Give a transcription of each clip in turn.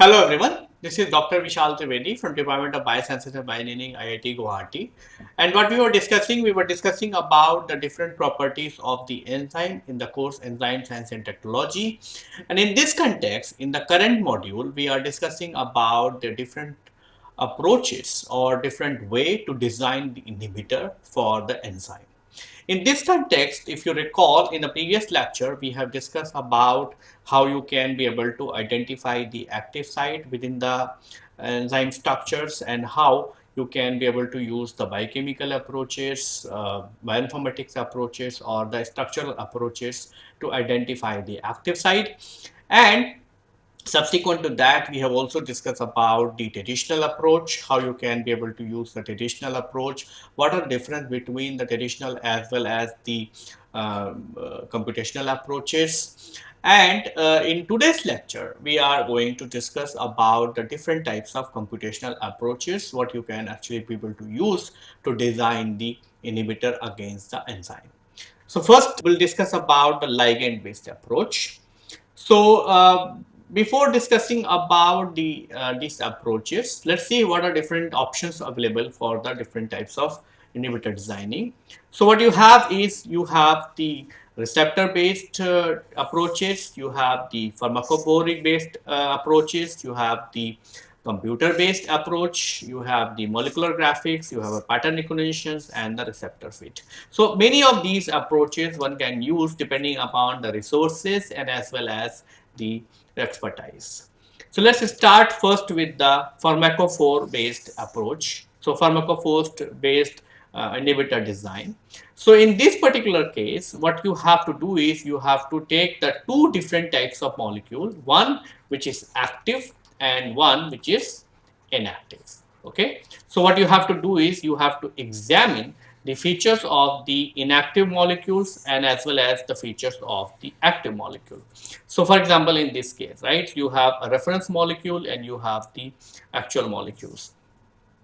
Hello everyone, this is Dr. Vishal Trivedi from Department of Biosciences and Bioengineering, IIT Guwahati. And what we were discussing, we were discussing about the different properties of the enzyme in the course Enzyme Science and Technology. And in this context, in the current module, we are discussing about the different approaches or different way to design the inhibitor for the enzyme. In this context, if you recall in the previous lecture, we have discussed about how you can be able to identify the active site within the enzyme structures and how you can be able to use the biochemical approaches, uh, bioinformatics approaches or the structural approaches to identify the active site. And Subsequent to that, we have also discussed about the traditional approach, how you can be able to use the traditional approach, what are the difference between the traditional as well as the uh, uh, computational approaches. And uh, in today's lecture, we are going to discuss about the different types of computational approaches, what you can actually be able to use to design the inhibitor against the enzyme. So first, we'll discuss about the ligand-based approach. So uh, before discussing about the uh, these approaches, let's see what are different options available for the different types of inhibitor designing. So what you have is you have the receptor based uh, approaches, you have the pharmacophoric based uh, approaches, you have the computer based approach, you have the molecular graphics, you have a pattern recognitions and the receptor fit. So many of these approaches one can use depending upon the resources and as well as the expertise. So let's start first with the pharmacophore based approach. So pharmacophore based uh, inhibitor design. So in this particular case, what you have to do is you have to take the two different types of molecule, one which is active and one which is inactive. Okay. So what you have to do is you have to examine the features of the inactive molecules and as well as the features of the active molecule. So for example, in this case, right, you have a reference molecule and you have the actual molecules.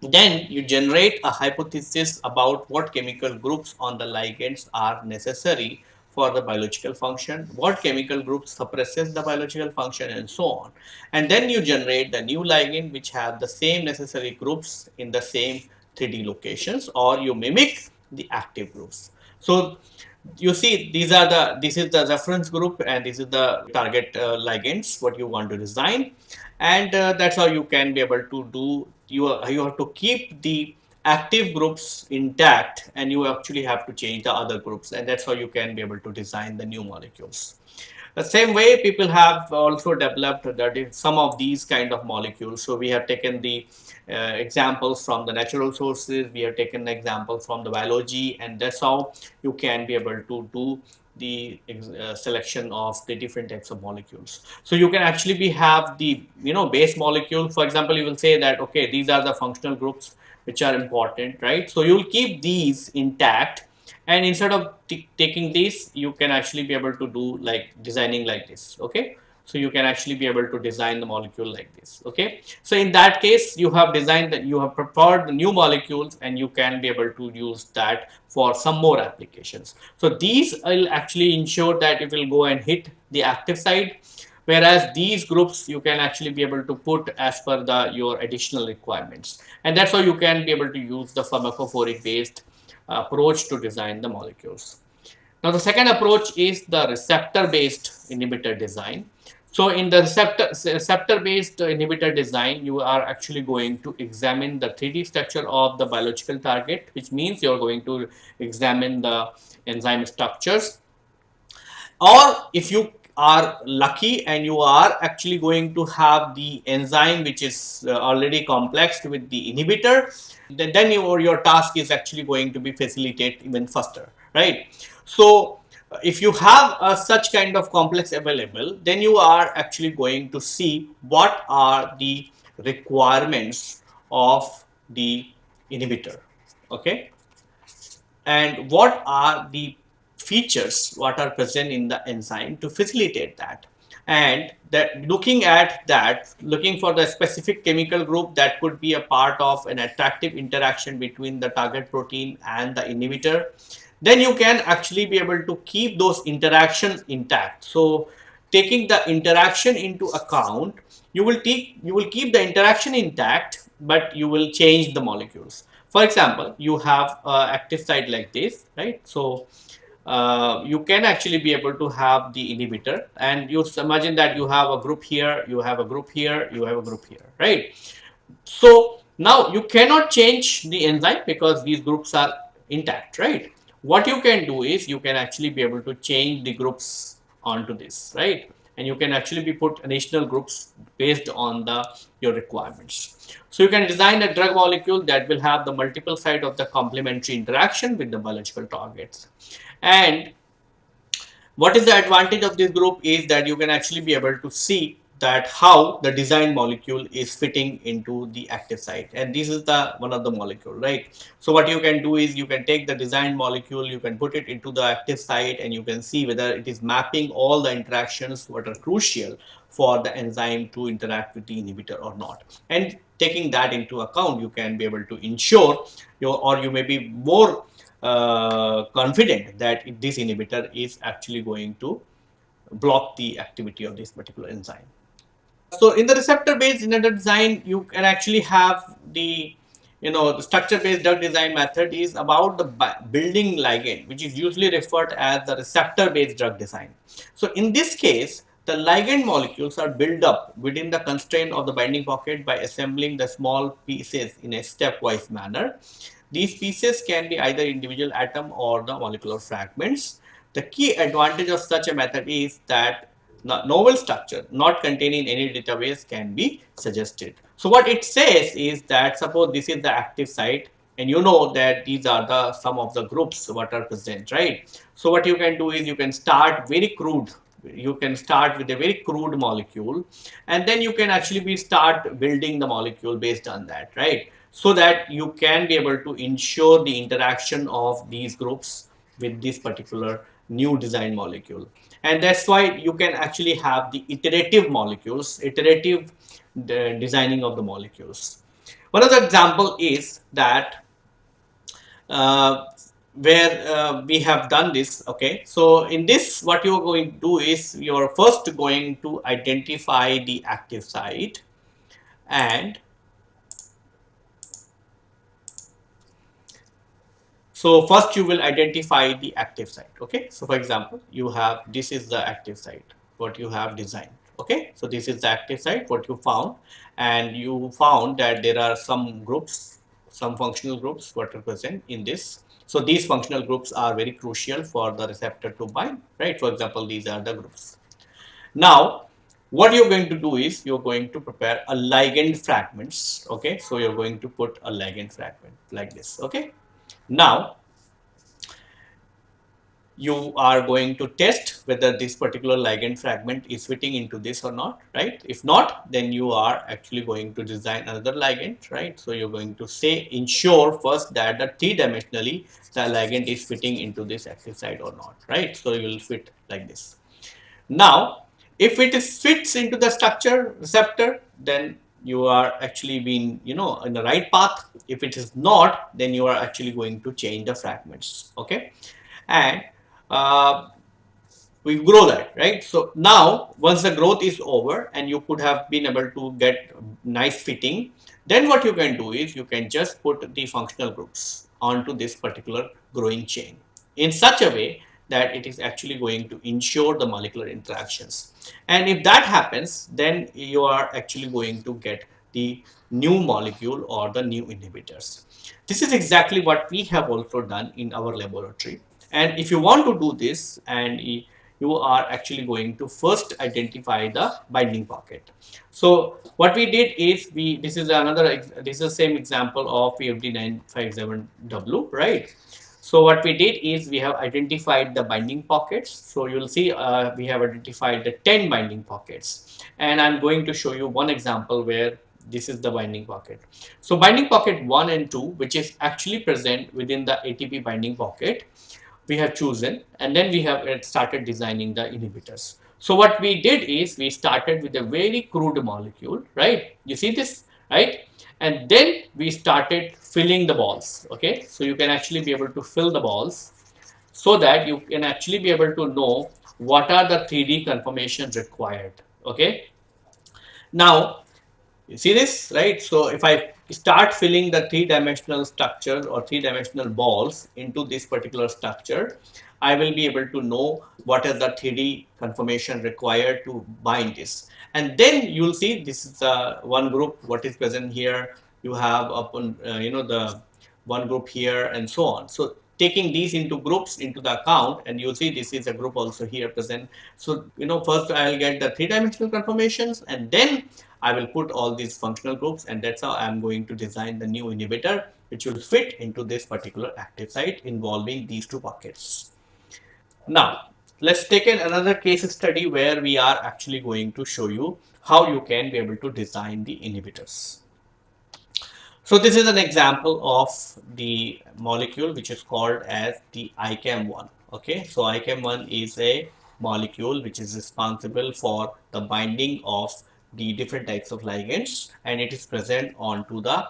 Then you generate a hypothesis about what chemical groups on the ligands are necessary for the biological function, what chemical group suppresses the biological function and so on. And then you generate the new ligand which have the same necessary groups in the same 3D locations or you mimic the active groups. So you see these are the this is the reference group and this is the target uh, ligands what you want to design and uh, that's how you can be able to do you you have to keep the active groups intact and you actually have to change the other groups and that's how you can be able to design the new molecules the same way people have also developed that some of these kind of molecules. So we have taken the uh, examples from the natural sources, we have taken examples from the biology and that's how you can be able to do the uh, selection of the different types of molecules. So you can actually be have the you know base molecule for example you will say that okay these are the functional groups which are important right. So you will keep these intact and instead of taking this you can actually be able to do like designing like this okay so you can actually be able to design the molecule like this okay so in that case you have designed that you have prepared the new molecules and you can be able to use that for some more applications so these will actually ensure that it will go and hit the active side whereas these groups you can actually be able to put as per the your additional requirements and that's how you can be able to use the pharmacophoric based uh, approach to design the molecules. Now the second approach is the receptor based inhibitor design. So in the receptor, receptor based inhibitor design, you are actually going to examine the 3D structure of the biological target, which means you're going to examine the enzyme structures. Or if you are lucky and you are actually going to have the enzyme which is uh, already complexed with the inhibitor, then, then your, your task is actually going to be facilitate even faster, right? So if you have a such kind of complex available, then you are actually going to see what are the requirements of the inhibitor, okay? And what are the features what are present in the enzyme to facilitate that and that looking at that looking for the specific chemical group that could be a part of an attractive interaction between the target protein and the inhibitor then you can actually be able to keep those interactions intact so taking the interaction into account you will take you will keep the interaction intact, but you will change the molecules. For example, you have uh, active site like this, right? So uh, you can actually be able to have the inhibitor and you imagine that you have a group here, you have a group here, you have a group here, right? So now you cannot change the enzyme because these groups are intact, right? What you can do is you can actually be able to change the groups onto this, right? And you can actually be put additional groups based on the your requirements. So you can design a drug molecule that will have the multiple site of the complementary interaction with the biological targets. And what is the advantage of this group is that you can actually be able to see that how the design molecule is fitting into the active site. And this is the one of the molecule right? So what you can do is you can take the design molecule you can put it into the active site and you can see whether it is mapping all the interactions what are crucial for the enzyme to interact with the inhibitor or not. And taking that into account you can be able to ensure your or you may be more uh, confident that this inhibitor is actually going to block the activity of this particular enzyme. So in the receptor based inhibitor design, you can actually have the you know the structure based drug design method is about the building ligand which is usually referred as the receptor based drug design. So in this case the ligand molecules are built up within the constraint of the binding pocket by assembling the small pieces in a stepwise manner. These pieces can be either individual atom or the molecular fragments. The key advantage of such a method is that novel structure not containing any database can be suggested. So what it says is that suppose this is the active site and you know that these are the some of the groups what are present right. So what you can do is you can start very crude you can start with a very crude molecule and then you can actually be start building the molecule based on that right so that you can be able to ensure the interaction of these groups with this particular new design molecule. And that's why you can actually have the iterative molecules iterative de designing of the molecules. One of the example is that uh, where uh, we have done this okay? So in this what you're going to do is you're first going to identify the active site and so first you will identify the active site okay so for example you have this is the active site what you have designed okay so this is the active site what you found and you found that there are some groups some functional groups what are present in this so these functional groups are very crucial for the receptor to bind, right? For example, these are the groups. Now, what you're going to do is you're going to prepare a ligand fragments, okay? So you're going to put a ligand fragment like this, okay? Now, you are going to test whether this particular ligand fragment is fitting into this or not, right? If not, then you are actually going to design another ligand, right? So you're going to say ensure first that the three-dimensionally the ligand is fitting into this active site or not, right? So you will fit like this. Now, if it fits into the structure receptor, then you are actually being, you know, in the right path. If it is not, then you are actually going to change the fragments, okay? And uh, we grow that right so now once the growth is over and you could have been able to get nice fitting then what you can do is you can just put the functional groups onto this particular growing chain in such a way that it is actually going to ensure the molecular interactions and if that happens then you are actually going to get the new molecule or the new inhibitors this is exactly what we have also done in our laboratory and if you want to do this and you are actually going to first identify the binding pocket. So what we did is we this is another this is the same example of PFD957W right. So what we did is we have identified the binding pockets. So you'll see uh, we have identified the 10 binding pockets and I'm going to show you one example where this is the binding pocket. So binding pocket 1 and 2 which is actually present within the ATP binding pocket we have chosen and then we have uh, started designing the inhibitors. So what we did is we started with a very crude molecule, right? You see this, right? And then we started filling the balls, okay? So you can actually be able to fill the balls so that you can actually be able to know what are the 3D conformations required, okay? Now, you see this, right? So if I start filling the three-dimensional structure or three-dimensional balls into this particular structure, I will be able to know what is the 3D conformation required to bind this. And then you will see this is uh, one group, what is present here. You have upon, uh, you know, the one group here and so on. So taking these into groups into the account and you'll see this is a group also here present. So, you know, first I'll get the three dimensional conformations and then I will put all these functional groups and that's how I'm going to design the new inhibitor which will fit into this particular active site involving these two buckets. Now, let's take another case study where we are actually going to show you how you can be able to design the inhibitors. So this is an example of the molecule which is called as the ICAM1. Okay, so ICAM1 is a molecule which is responsible for the binding of the different types of ligands and it is present onto the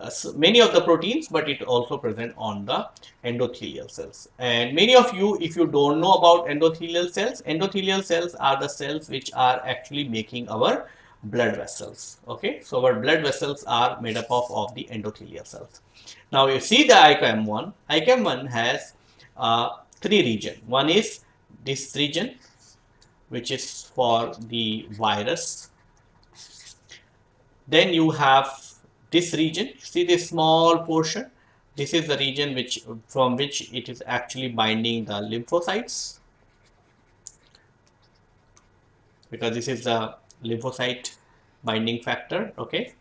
uh, many of the proteins but it also present on the endothelial cells and many of you if you don't know about endothelial cells endothelial cells are the cells which are actually making our blood vessels. Okay, so our blood vessels are made up of, of the endothelial cells. Now you see the ICAM1. ICAM1 has uh, three region. One is this region, which is for the virus. Then you have this region. See this small portion. This is the region which from which it is actually binding the lymphocytes because this is the lymphocyte binding factor okay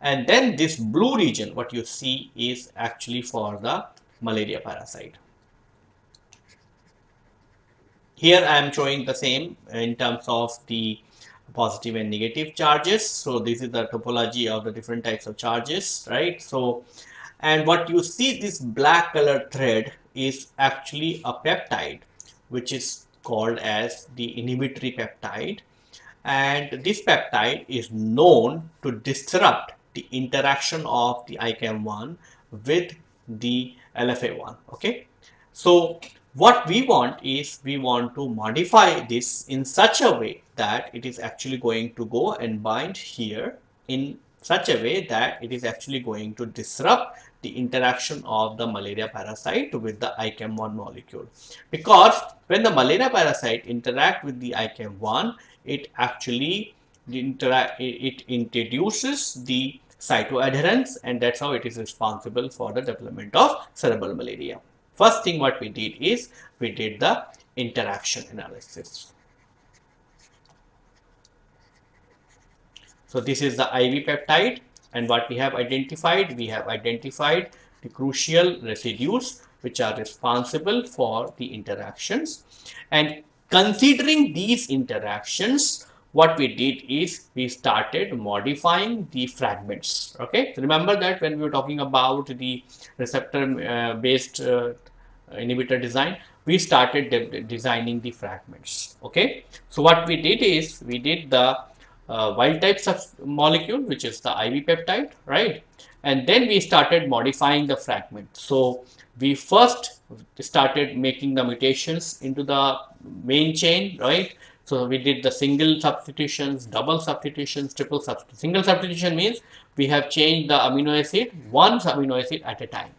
and then this blue region what you see is actually for the malaria parasite here i am showing the same in terms of the positive and negative charges. So this is the topology of the different types of charges right? So and what you see this black color thread is actually a peptide which is called as the inhibitory peptide. And this peptide is known to disrupt the interaction of the ICAM1 with the LFA1 okay? So what we want is we want to modify this in such a way that it is actually going to go and bind here in such a way that it is actually going to disrupt the interaction of the malaria parasite with the ICAM1 molecule because when the malaria parasite interact with the ICAM1 it actually it introduces the cytoadherence and that's how it is responsible for the development of cerebral malaria. First thing what we did is we did the interaction analysis. So this is the IV peptide and what we have identified, we have identified the crucial residues which are responsible for the interactions and Considering these interactions, what we did is we started modifying the fragments. Okay, so remember that when we were talking about the receptor uh, based uh, inhibitor design, we started de designing the fragments. Okay, so what we did is we did the uh, wild type molecule, which is the IV peptide, right? And then we started modifying the fragment. So we first started making the mutations into the main chain, right? So we did the single substitutions, double substitutions, triple substitution. Single substitution means we have changed the amino acid, one amino acid at a time.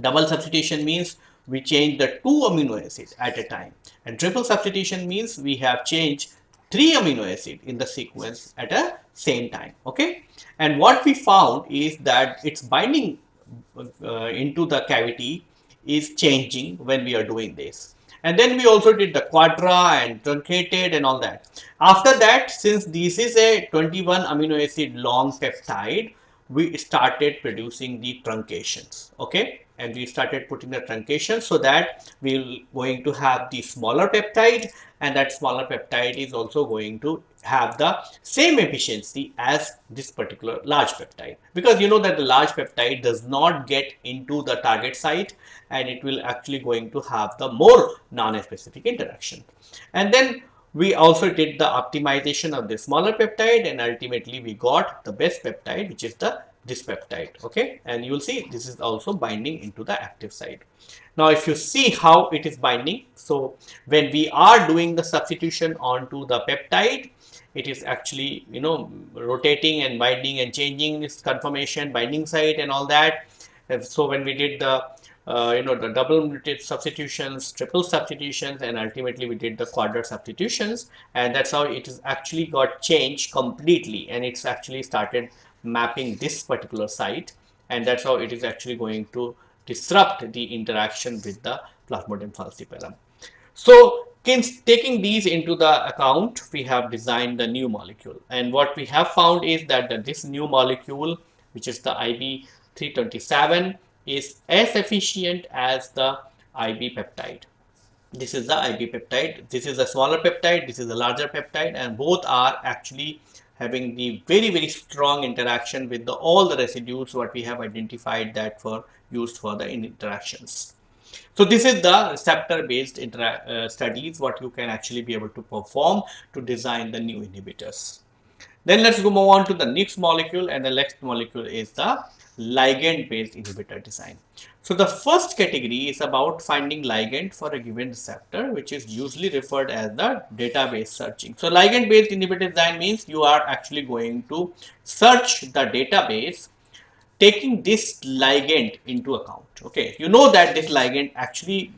Double substitution means we change the two amino acids at a time. And triple substitution means we have changed three amino acid in the sequence at a same time. Okay. And what we found is that its binding uh, into the cavity is changing when we are doing this and then we also did the quadra and truncated and all that. After that, since this is a 21 amino acid long peptide, we started producing the truncations, okay? And we started putting the truncation so that we're going to have the smaller peptide and that smaller peptide is also going to have the same efficiency as this particular large peptide. Because you know that the large peptide does not get into the target site and it will actually going to have the more non-specific interaction. And then we also did the optimization of the smaller peptide and ultimately we got the best peptide which is the this peptide okay? And you will see this is also binding into the active site. Now if you see how it is binding so when we are doing the substitution onto the peptide it is actually you know rotating and binding and changing its conformation binding site and all that. And so when we did the uh, you know the double mutate substitutions triple substitutions and ultimately we did the quadrat substitutions and that's how it is actually got changed completely and it's actually started mapping this particular site and that's how it is actually going to disrupt the interaction with the plasmodium falciparum. So taking these into the account, we have designed the new molecule. And what we have found is that this new molecule, which is the IB327, is as efficient as the IB peptide. This is the IB peptide. This is a smaller peptide. This is a larger peptide. And both are actually having the very, very strong interaction with the, all the residues what we have identified that for used for the interactions. So this is the receptor based uh, studies what you can actually be able to perform to design the new inhibitors. Then let's go move on to the next molecule and the next molecule is the ligand based inhibitor design. So the first category is about finding ligand for a given receptor which is usually referred as the database searching. So ligand based inhibitor design means you are actually going to search the database taking this ligand into account. Okay? You know that this ligand actually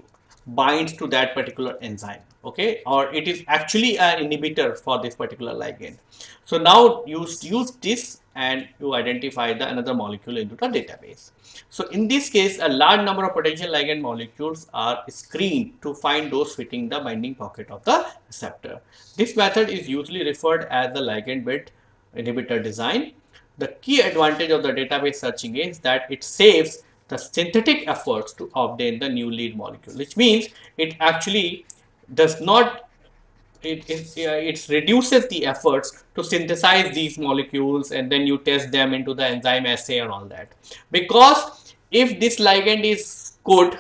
binds to that particular enzyme. Okay? Or it is actually an inhibitor for this particular ligand. So now you use this and you identify the another molecule into the database. So in this case a large number of potential ligand molecules are screened to find those fitting the binding pocket of the receptor. This method is usually referred as the ligand bit inhibitor design. The key advantage of the database searching is that it saves the synthetic efforts to obtain the new lead molecule, which means it actually does not it, it, it reduces the efforts to synthesize these molecules and then you test them into the enzyme assay and all that. Because if this ligand is good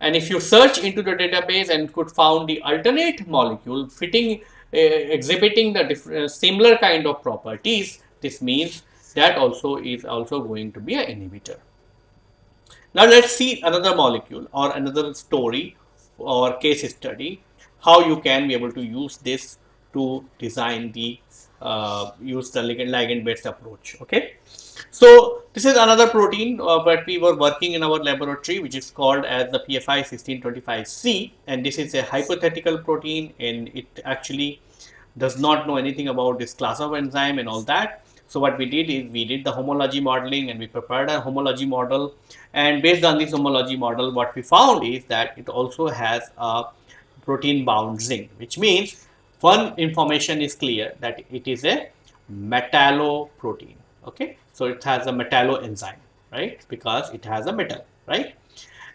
and if you search into the database and could found the alternate molecule fitting uh, exhibiting the uh, similar kind of properties, this means that also is also going to be an inhibitor. Now let's see another molecule or another story or case study how you can be able to use this to design the uh, use the ligand, ligand based approach okay? So this is another protein uh, that we were working in our laboratory which is called as the pfi 1625c and this is a hypothetical protein and it actually does not know anything about this class of enzyme and all that. So what we did is we did the homology modeling and we prepared a homology model. And based on this homology model what we found is that it also has a protein bound zinc which means one information is clear that it is a metalloprotein okay? So it has a metalloenzyme right? Because it has a metal right?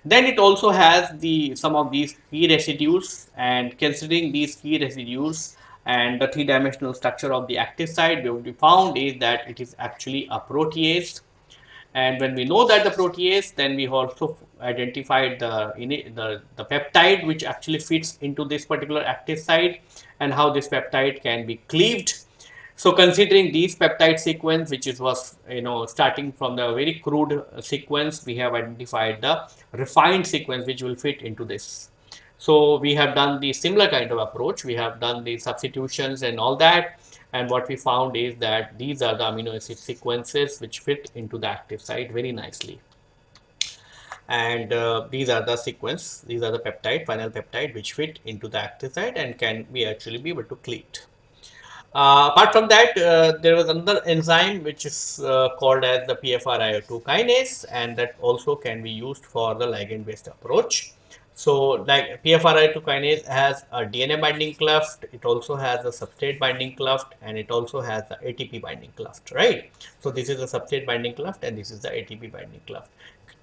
Then it also has the some of these key residues and considering these key residues and the three-dimensional structure of the active site we found is that it is actually a protease and when we know that the protease then we also identified the, the, the peptide which actually fits into this particular active site and how this peptide can be cleaved so considering these peptide sequence which was you know starting from the very crude sequence we have identified the refined sequence which will fit into this so we have done the similar kind of approach. We have done the substitutions and all that. And what we found is that these are the amino acid sequences which fit into the active site very nicely. And uh, these are the sequence, these are the peptide, final peptide which fit into the active site and can be actually be able to cleat. Uh, apart from that, uh, there was another enzyme which is uh, called as the PFRIO2 kinase and that also can be used for the ligand based approach. So like PFRI2 kinase has a DNA binding cleft, it also has a substrate binding cleft and it also has the ATP binding cleft, right? So this is the substrate binding cleft and this is the ATP binding cleft.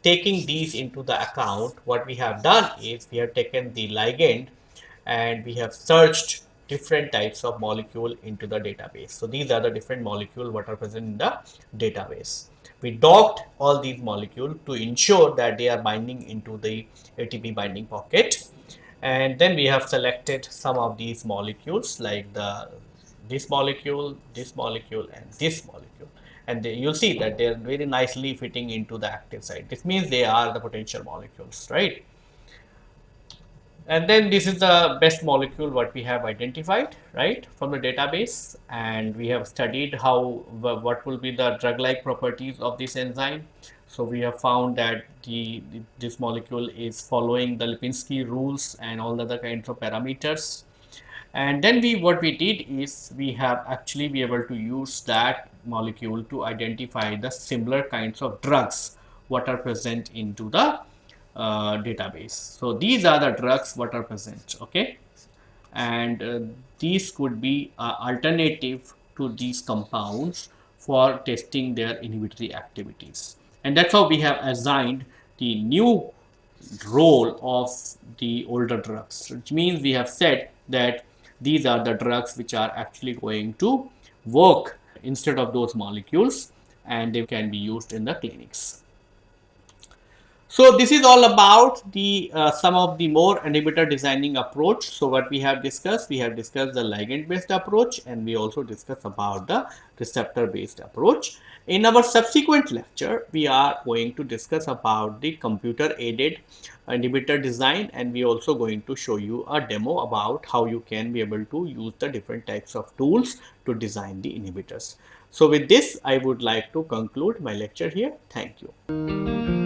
Taking these into the account, what we have done is we have taken the ligand and we have searched different types of molecule into the database. So these are the different molecule what are present in the database we docked all these molecules to ensure that they are binding into the ATP binding pocket. And then we have selected some of these molecules like the this molecule this molecule and this molecule. And they, you'll see that they're very nicely fitting into the active site. This means they are the potential molecules right and then this is the best molecule what we have identified right from the database. And we have studied how what will be the drug like properties of this enzyme. So we have found that the, this molecule is following the Lipinski rules and all the other kinds of parameters. And then we what we did is we have actually be able to use that molecule to identify the similar kinds of drugs what are present into the database. So these are the drugs what are present, okay, and uh, these could be uh, alternative to these compounds for testing their inhibitory activities, and that's how we have assigned the new role of the older drugs, which means we have said that these are the drugs which are actually going to work instead of those molecules and they can be used in the clinics. So this is all about the uh, some of the more inhibitor designing approach. So what we have discussed, we have discussed the ligand based approach and we also discussed about the receptor based approach. In our subsequent lecture, we are going to discuss about the computer aided inhibitor design and we also going to show you a demo about how you can be able to use the different types of tools to design the inhibitors. So with this, I would like to conclude my lecture here. Thank you.